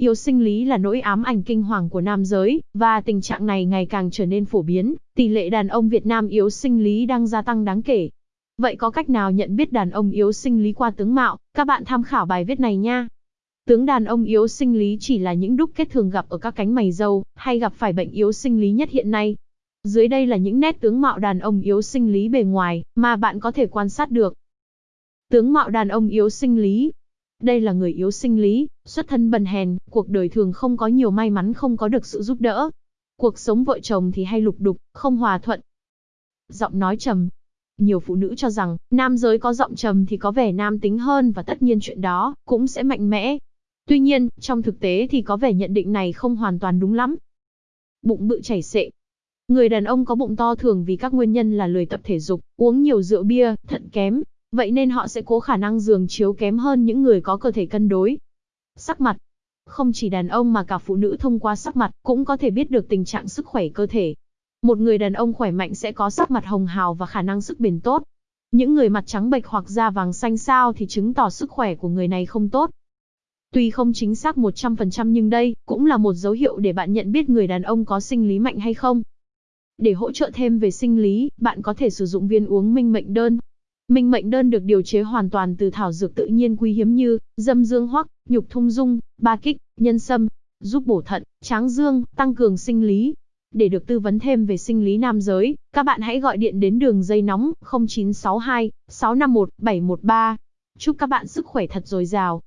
Yếu sinh lý là nỗi ám ảnh kinh hoàng của nam giới, và tình trạng này ngày càng trở nên phổ biến, tỷ lệ đàn ông Việt Nam yếu sinh lý đang gia tăng đáng kể. Vậy có cách nào nhận biết đàn ông yếu sinh lý qua tướng mạo? Các bạn tham khảo bài viết này nha. Tướng đàn ông yếu sinh lý chỉ là những đúc kết thường gặp ở các cánh mày râu, hay gặp phải bệnh yếu sinh lý nhất hiện nay. Dưới đây là những nét tướng mạo đàn ông yếu sinh lý bề ngoài, mà bạn có thể quan sát được. Tướng mạo đàn ông yếu sinh lý, đây là người yếu sinh lý, xuất thân bần hèn, cuộc đời thường không có nhiều may mắn không có được sự giúp đỡ. Cuộc sống vợ chồng thì hay lục đục, không hòa thuận. Giọng nói trầm. Nhiều phụ nữ cho rằng, nam giới có giọng trầm thì có vẻ nam tính hơn và tất nhiên chuyện đó cũng sẽ mạnh mẽ. Tuy nhiên, trong thực tế thì có vẻ nhận định này không hoàn toàn đúng lắm. Bụng bự chảy xệ, Người đàn ông có bụng to thường vì các nguyên nhân là lười tập thể dục, uống nhiều rượu bia, thận kém, Vậy nên họ sẽ cố khả năng giường chiếu kém hơn những người có cơ thể cân đối. Sắc mặt Không chỉ đàn ông mà cả phụ nữ thông qua sắc mặt cũng có thể biết được tình trạng sức khỏe cơ thể. Một người đàn ông khỏe mạnh sẽ có sắc mặt hồng hào và khả năng sức bền tốt. Những người mặt trắng bệch hoặc da vàng xanh sao thì chứng tỏ sức khỏe của người này không tốt. Tuy không chính xác 100% nhưng đây cũng là một dấu hiệu để bạn nhận biết người đàn ông có sinh lý mạnh hay không. Để hỗ trợ thêm về sinh lý, bạn có thể sử dụng viên uống minh mệnh đơn Minh mệnh đơn được điều chế hoàn toàn từ thảo dược tự nhiên quý hiếm như dâm dương hoắc, nhục thung dung, ba kích, nhân sâm, giúp bổ thận, tráng dương, tăng cường sinh lý. Để được tư vấn thêm về sinh lý nam giới, các bạn hãy gọi điện đến đường dây nóng 0962 651 713. Chúc các bạn sức khỏe thật dồi dào.